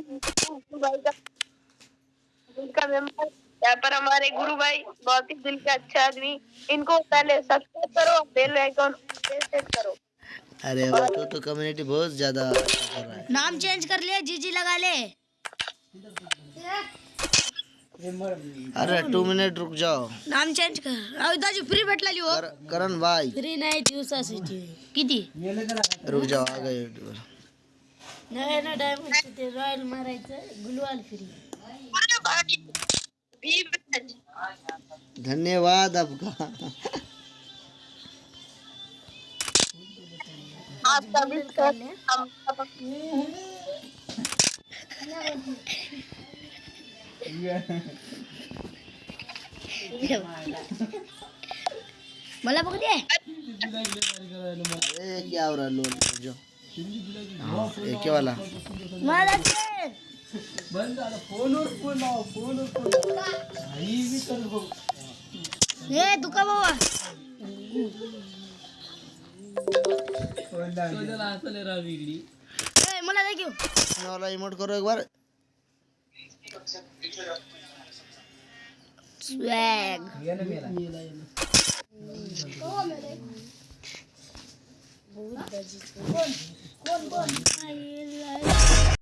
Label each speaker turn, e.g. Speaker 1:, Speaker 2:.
Speaker 1: गुरु भाई का उनका मेंबर यहाँ पर हमारे गुरु भाई बहुत ही दिल के अच्छे आदमी इनको पहले सब्सक्राइब करो बेल आइकॉन करो
Speaker 2: अरे वाह तू तो कम्युनिटी बहुत ज़्यादा अच्छा कर रहा है।
Speaker 3: नाम चेंज कर ले जीजी लगा ले।
Speaker 2: अरे टू मिनट रुक जाओ।
Speaker 3: नाम चेंज कर। अहो दाजू फ्री भेटलेली हो।
Speaker 2: कर, करण भाई।
Speaker 3: फ्री नाही दिवसासाठी किती?
Speaker 2: रुक जाओ आ गए। यूट्यूबर
Speaker 3: नव्या ना डायमंड ते रॉयल मारायचं गुलवाल फ्री
Speaker 2: धन्यवाद आपका.
Speaker 3: मला बघ दे.
Speaker 2: अरे क्या हो रहा लोग रुक जाओ हाँ, एक ही वाला
Speaker 3: मला दे। ए दुका बाबा ए, मला दे घेऊ
Speaker 2: ये वाला इमोट करो एक बार।
Speaker 3: स्वॅग 的几只棍棍棍。哎呀！